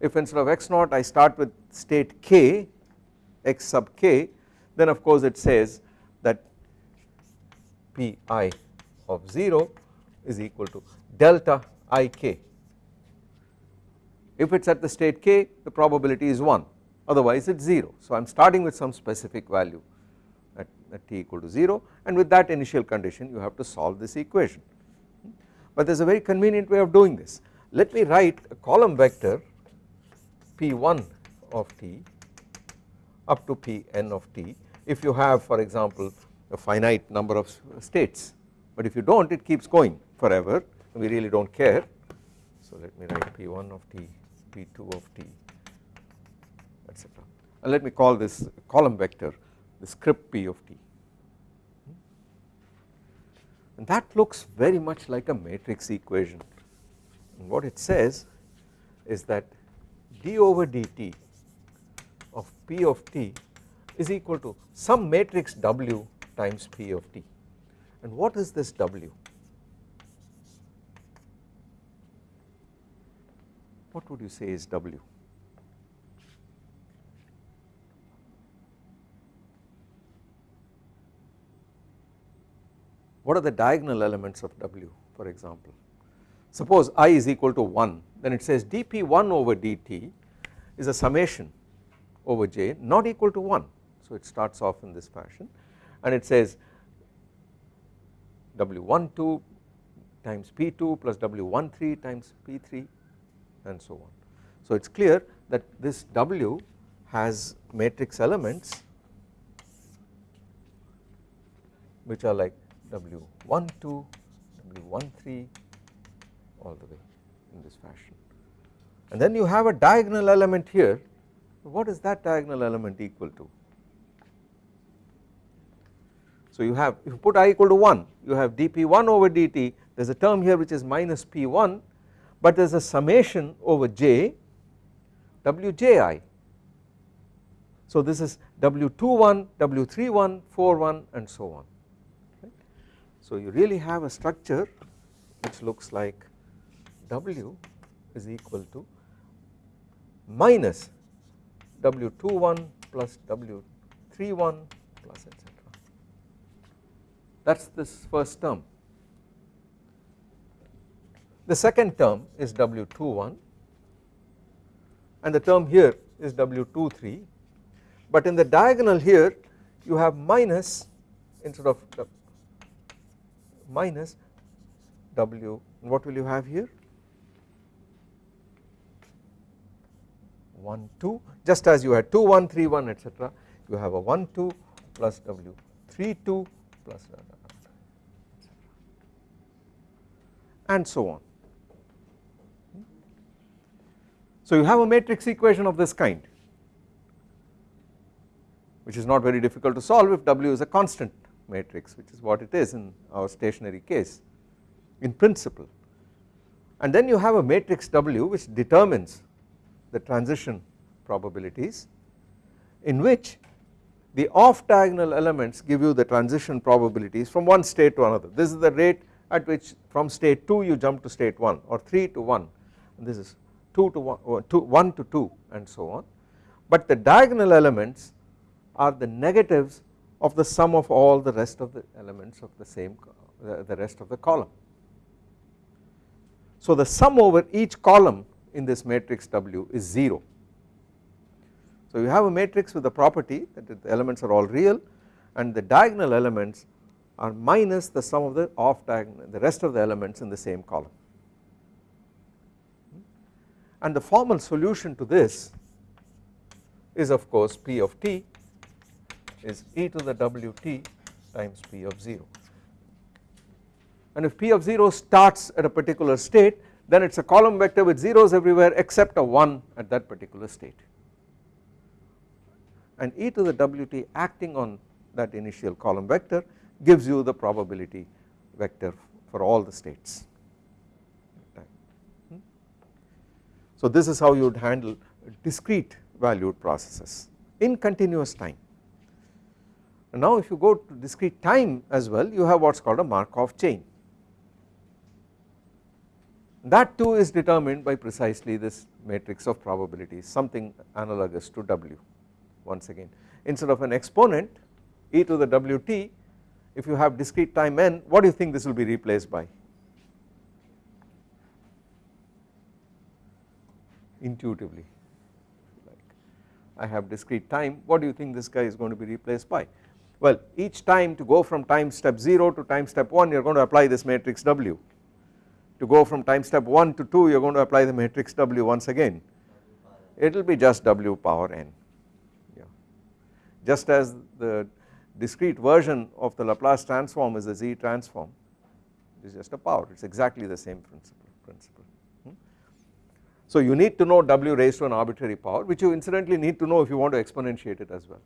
If instead of x naught I start with state k x sub k then of course it says that pi of 0 is equal to delta ik if it is at the state k the probability is 1 otherwise it is 0 so I am starting with some specific value at, at t equal to 0 and with that initial condition you have to solve this equation but there is a very convenient way of doing this. Let me write a column vector p1 of t up to pn of t. If you have for example a finite number of states but if you do not it keeps going forever we really do not care. So let me write p1 of t p2 of t etc and let me call this column vector the script p of t that looks very much like a matrix equation. And what it says is that d over dt of p of t is equal to some matrix w times p of t. And what is this w? What would you say is W? What are the diagonal elements of W for example? Suppose i is equal to 1 then it says dp1 over dt is a summation over j not equal to 1 so it starts off in this fashion and it says w12 times p2 plus w13 times p3 and so on. So it is clear that this w has matrix elements which are like w12, w13 all the way in this fashion and then you have a diagonal element here what is that diagonal element equal to so you have if you put i equal to 1 you have dp1 over dt there is a term here which is minus p1 but there is a summation over j wji. So this is w21, w31, 41 and so on. So you really have a structure which looks like w is equal to minus w21 plus w31 plus etc that is this first term. The second term is W21 and the term here is W23 but in the diagonal here you have minus instead of minus W. What will you have here? 1 2 just as you had 2 1 3 1 etc you have a 1 2 plus W. 3 2 plus and so on. So you have a matrix equation of this kind which is not very difficult to solve if W is a constant matrix which is what it is in our stationary case in principle. And then you have a matrix W which determines the transition probabilities in which the off diagonal elements give you the transition probabilities from one state to another. This is the rate at which from state 2 you jump to state 1 or 3 to 1 and this is 2 to 1, or 2 1 to 2 and so on. But the diagonal elements are the negatives of the sum of all the rest of the elements of the same the rest of the column. So the sum over each column in this matrix W is 0 so you have a matrix with the property that the elements are all real and the diagonal elements are minus the sum of the off diagonal the rest of the elements in the same column. And the formal solution to this is of course P of t is e to the wt times P of 0 and if P of 0 starts at a particular state then it is a column vector with zeros everywhere except a 1 at that particular state and e to the wt acting on that initial column vector gives you the probability vector for all the states. So this is how you would handle discrete valued processes in continuous time. And now if you go to discrete time as well you have what is called a Markov chain. That too is determined by precisely this matrix of probabilities something analogous to W once again. Instead of an exponent e to the wt if you have discrete time n what do you think this will be replaced by? Intuitively. Like I have discrete time what do you think this guy is going to be replaced by well each time to go from time step 0 to time step 1 you are going to apply this matrix W to go from time step 1 to 2 you are going to apply the matrix W once again it will be just W power n just as the discrete version of the Laplace transform is the Z transform it is just a power it is exactly the same principle principle. Hmm. So you need to know W raised to an arbitrary power which you incidentally need to know if you want to exponentiate it as well.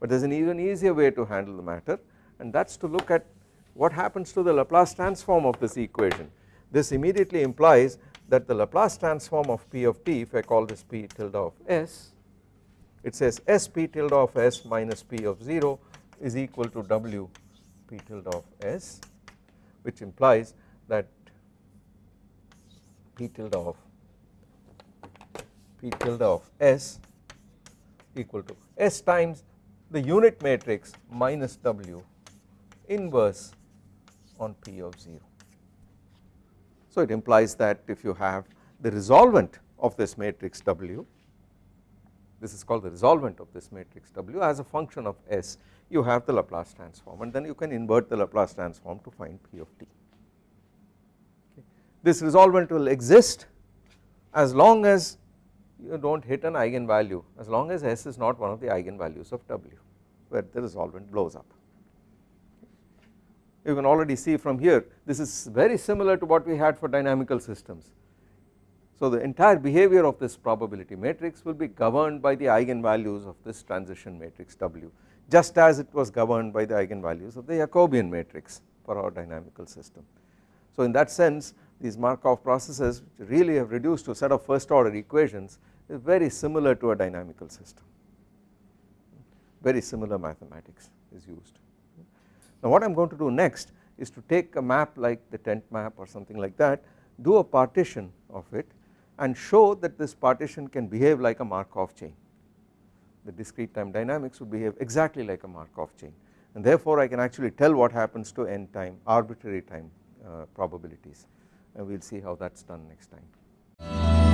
But there is an even easier way to handle the matter and that is to look at what happens to the Laplace transform of this equation. This immediately implies that the Laplace transform of P of t if I call this P tilde of S it says S p tilde of S minus P of 0 is equal to W p tilde of S which implies that P tilde of P tilde of S equal to S times the unit matrix minus W inverse on P of 0. So it implies that if you have the resolvent of this matrix W this is called the resolvent of this matrix W as a function of S you have the Laplace transform and then you can invert the Laplace transform to find P of t. Okay. This resolvent will exist as long as you do not hit an eigenvalue as long as S is not one of the eigenvalues of W where the resolvent blows up. You can already see from here this is very similar to what we had for dynamical systems. So the entire behavior of this probability matrix will be governed by the eigenvalues of this transition matrix W just as it was governed by the eigenvalues of the Jacobian matrix for our dynamical system. So in that sense these Markov processes which really have reduced to a set of first order equations is very similar to a dynamical system. Very similar mathematics is used. Now what I am going to do next is to take a map like the tent map or something like that do a partition of it and show that this partition can behave like a Markov chain. The discrete time dynamics would behave exactly like a Markov chain. And therefore I can actually tell what happens to n time arbitrary time uh, probabilities and we will see how that is done next time.